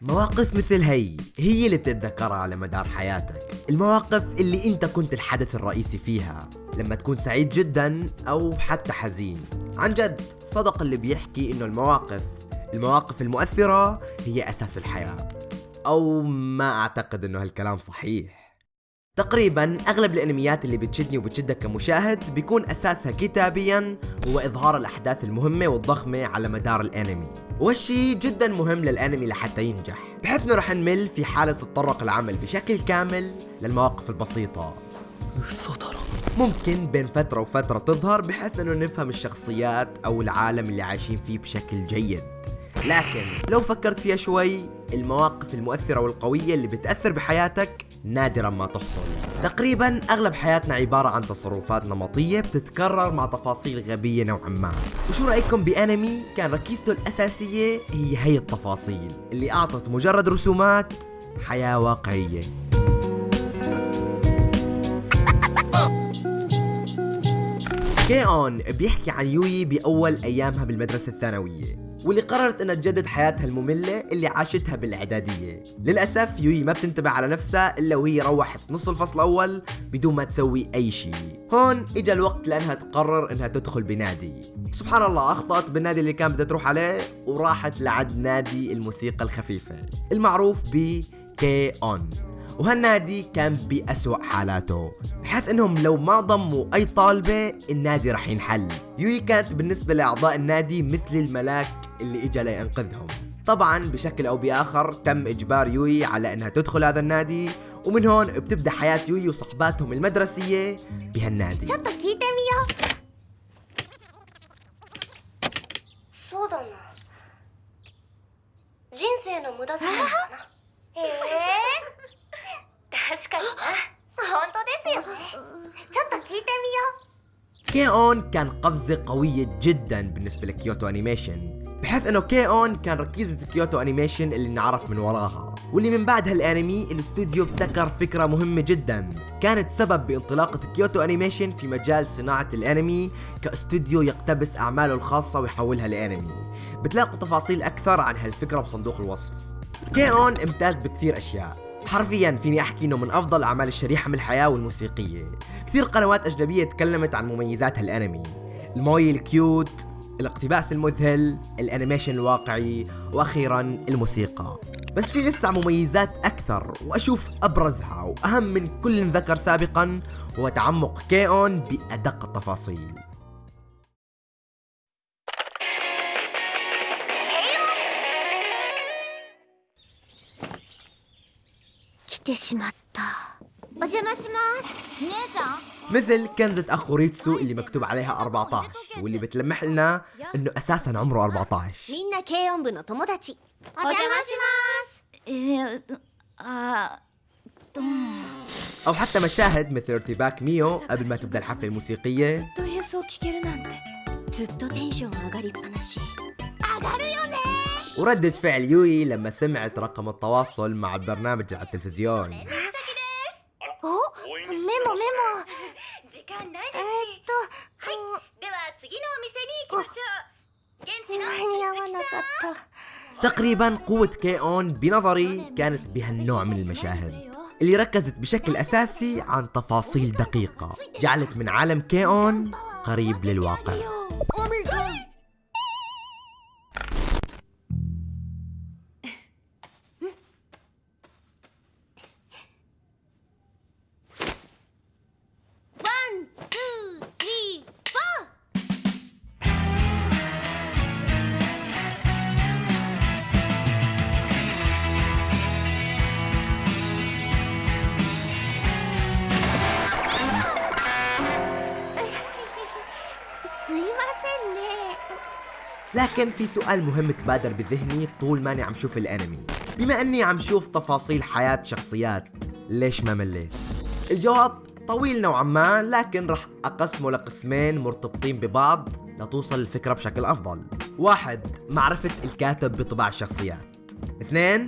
مواقف مثل هي هي اللي بتتذكرها على مدار حياتك. المواقف اللي انت كنت الحدث الرئيسي فيها لما تكون سعيد جدا أو حتى حزين. عن جد صدق اللي بيحكي إنه المواقف المواقف المؤثرة هي أساس الحياة. أو ما أعتقد إنه هالكلام صحيح. تقريبا أغلب الأنميات اللي بتشدني وبتشدك كمشاهد بيكون أساسها كتابيا هو إظهار الأحداث المهمة والضخمة على مدار الأنمي. وهالشي جدا مهم للأنمي لحتى ينجح بحيث إنه رح نمل في حالة تطرق العمل بشكل كامل للمواقف البسيطة. ممكن بين فترة وفترة تظهر بحيث إنه نفهم الشخصيات أو العالم اللي عايشين فيه بشكل جيد. لكن لو فكرت فيها شوي المواقف المؤثرة والقوية اللي بتأثر بحياتك نادرا ما تحصل. تقريبا أغلب حياتنا عبارة عن تصرفات نمطية بتتكرر مع تفاصيل غبية نوعا ما. وشو رأيكم بأنمي كان ركيزته الأساسية؟ هي هي التفاصيل اللي أعطت مجرد رسومات حياة واقعية. كي اون بيحكي عن يوي بأول أيامها بالمدرسة الثانوية. واللي قررت إنها تجدد حياتها المملة اللي عاشتها بالإعدادية. للأسف يوي ما بتنتبه على نفسها إلا وهي روحت نص الفصل الأول بدون ما تسوي أي شيء. هون إجا الوقت لأنها تقرر إنها تدخل بنادي. سبحان الله أخطأت بالنادي اللي كانت بدها تروح عليه وراحت لعد نادي الموسيقى الخفيفة المعروف ب كي اون وهالنادي كان بأسوأ حالاته بحيث إنهم لو ما ضموا أي طالبة النادي رح ينحل. يوي كانت بالنسبة لأعضاء النادي مثل الملاك اللي اجى لينقذهم. طبعا بشكل أو بآخر تم إجبار يوي على إنها تدخل هذا النادي ومن هون بتبدأ حياة يوي وصحباتهم المدرسية بهالنادي. كي اون كان قفزة قوية جدا بالنسبة لكيوتو أنيميشن. بحيث إنه كي اون كان ركيزة كيوتو أنيميشن اللي نعرف من وراها. واللي من بعد هالأنمي الاستوديو ابتكر فكرة مهمة جدا. كانت سبب بانطلاقة كيوتو أنيميشن في مجال صناعة الأنمي كاستوديو يقتبس أعماله الخاصة ويحولها لأنمي. بتلاقوا تفاصيل أكثر عن هالفكرة بصندوق الوصف. كي اون امتاز بكثير أشياء. حرفيا فيني أحكي إنه من أفضل أعمال الشريحة من الحياة والموسيقية. كثير قنوات أجنبية تكلمت عن مميزات هالأنمي. الموي ال cute الاقتباس المذهل ال animation الواقعي وأخيرا الموسيقى. بس في لسه مميزات أكثر وأشوف أبرزها وأهم من كل ذكر سابقا هو تعمق كيون بأدق التفاصيل. 来 مثل كنزة أخو ريتسو اللي مكتوب عليها 14 واللي بتلمح لنا إنه أساسا عمره 14 أو حتى مشاهد مثل ارتباك ميو قبل ما تبدأ الحفلة الموسيقية. وردة فعل يوي لما سمعت رقم التواصل مع البرنامج على التلفزيون. メモメモ時間ないえー、っと、では次のお店に行きましょう現地の間に合わなかった تقريبا قوة كي اون بنظري كانت بهالنوع من المشاهد اللي ركزت بشكل أساسي عن تفاصيل دقيقة جعلت من عالم كي اون قريب للواقع لكن في سؤال مهم تبادر بذهني طول ماني عم شوف الانمي. بما اني عم شوف تفاصيل حياة شخصيات ليش ما مليت؟ الجواب طويل نوعا ما لكن رح أقسمه لقسمين مرتبطين ببعض لتوصل الفكرة بشكل أفضل. واحد معرفة الكاتب بطباع الشخصيات. اثنين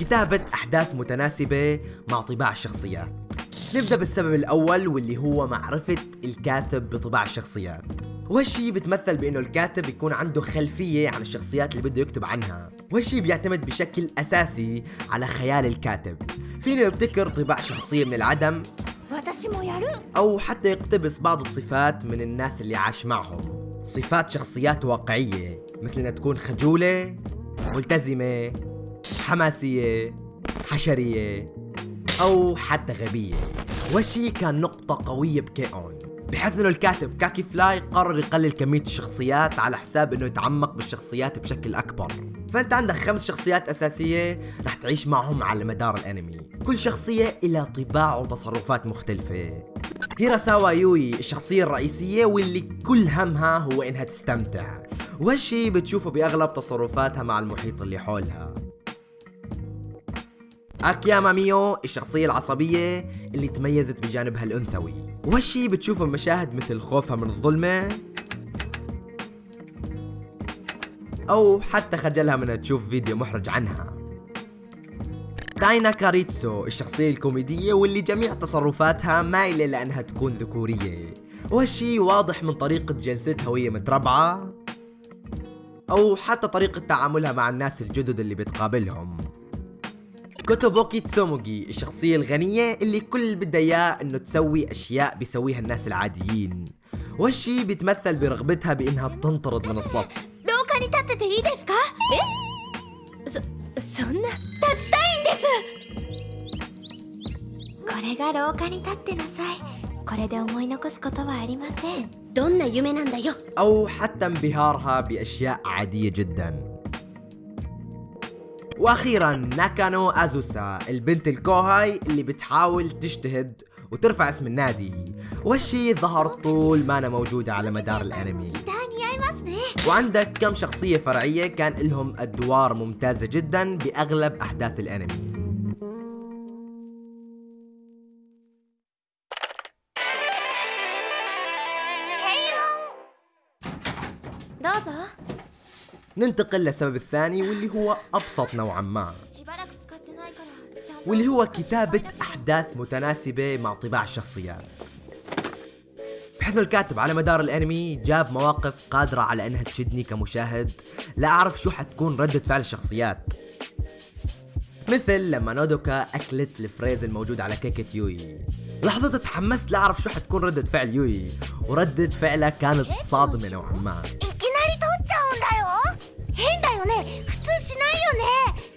كتابة أحداث متناسبة مع طباع الشخصيات. نبدأ بالسبب الأول واللي هو معرفة الكاتب بطباع الشخصيات. وهالشي بتمثل بإنه الكاتب يكون عنده خلفية عن الشخصيات اللي بده يكتب عنها. وهالشي بيعتمد بشكل أساسي على خيال الكاتب. فينه يبتكر طباع شخصية من العدم؟ أو حتى يقتبس بعض الصفات من الناس اللي عاش معهم. صفات شخصيات واقعية مثل إنها تكون خجولة ملتزمة حماسية حشرية أو حتى غبية. وشي كان نقطة قوية بكيون بحيث إنه الكاتب كاكي فلاي قرر يقلل كمية الشخصيات على حساب إنه يتعمق بالشخصيات بشكل أكبر. فأنت عندك خمس شخصيات أساسية رح تعيش معهم على مدار الأنمي. كل شخصية إلى طباع وتصرفات مختلفة. هيراساوا يوي الشخصية الرئيسية واللي كل همها هو إنها تستمتع. وهالشي بتشوفه بأغلب تصرفاتها مع المحيط اللي حولها. أكياما ميو الشخصية العصبية اللي تميزت بجانبها الأنثوي وهالشي بتشوفه بمشاهد مثل خوفها من الظلمة أو حتى خجلها من تشوف فيديو محرج عنها. تايناكا ريتسو الشخصية الكوميدية واللي جميع تصرفاتها مايلة لأنها تكون ذكورية. وهالشي واضح من طريقة جلستها وهي متربعة أو حتى طريقة تعاملها مع الناس الجدد اللي بتقابلهم. كوتوبوكي تسوموغي الشخصية الغنية اللي كل اللي بدها اياه انه تسوي اشياء بيسويها الناس العاديين وهالشي بيتمثل برغبتها بانها تنطرد من الصف 廊下に立ってていいですかえそそんな立ちたいんですこれが廊下に立ってなさいこれで思い残すことはありませんどんな夢なんだよ او حتى انبهارها باشياء عادية جدا وأخيرا ناكانو أزوسا البنت الكوهاي اللي بتحاول تجتهد وترفع اسم النادي. وهالشي ظهر طول ما أنا موجودة على مدار الأنمي. وعندك كم شخصية فرعية كان لهم أدوار ممتازة جدا بأغلب أحداث الأنمي. ننتقل للسبب الثاني واللي هو أبسط نوعا ما واللي هو كتابة أحداث متناسبة مع طباع الشخصيات. بحيث الكاتب على مدار الأنمي جاب مواقف قادرة على إنها تشدني كمشاهد لا أعرف شو حتكون ردة فعل الشخصيات. مثل لما نودوكا أكلت الفريز الموجود على كيكة يوي. لحظة تحمست لاعرف شو حتكون ردة فعل يوي. وردة فعلها كانت صادمة نوعا ما.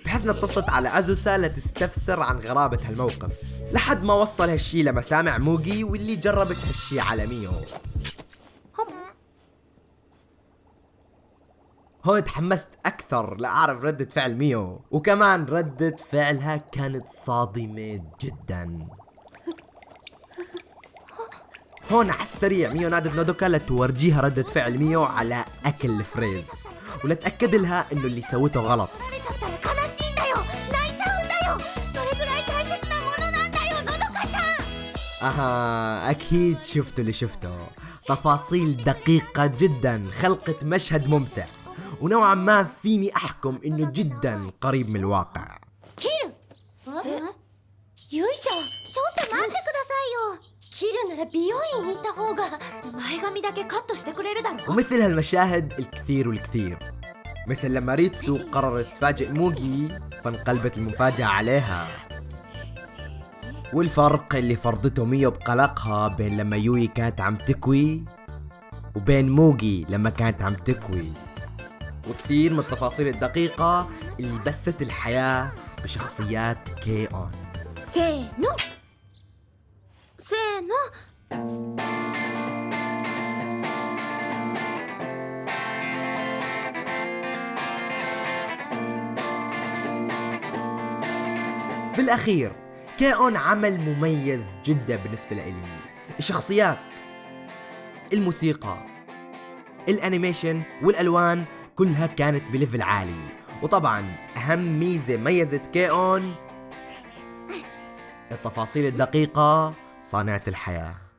بحزنة اتصلت على أزوسا لتستفسر عن غرابة هالموقف. لحد ما وصل هالشي لمسامع موجي واللي جربت هالشي على ميو هون تحمست أكثر لأعرف ردة فعل ميو. وكمان ردة فعلها كانت صادمة جداً. هون على السريع ميو نادت نودوكا لتورجيها ردة فعل ميو على أكل فريز ولتأكد لها إنه اللي سوته غلط. أها أكيد شفتوا اللي شفته. تفاصيل دقيقة جدا خلقت مشهد ممتع. ونوعا ما فيني أحكم إنه جدا قريب من الواقع. كيرو. يوي えゆいちゃんちょっと待ってくださいよ切るなら美容院に行った方が前髪だけカットしてくれるだろ ومثل هالمشاهد الكثير والكثير مثل لما ريتسو قررت تفاجئ موجي فانقلبت المفاجأة عليها والفرق اللي فرضته ميو بقلقها بين لما يوي كانت عم تكوي وبين موجي لما كانت عم تكوي وكثير من التفاصيل الدقيقة اللي بثت الحياة بشخصيات كي اون せーの せーの。بالأخير كيئون عمل مميز جدا بالنسبة لإلي الشخصيات الموسيقى ال animation والألوان كلها كانت ب level عالي. وطبعا أهم ميزة ميزت كيئون التفاصيل الدقيقة صانعة الحياة.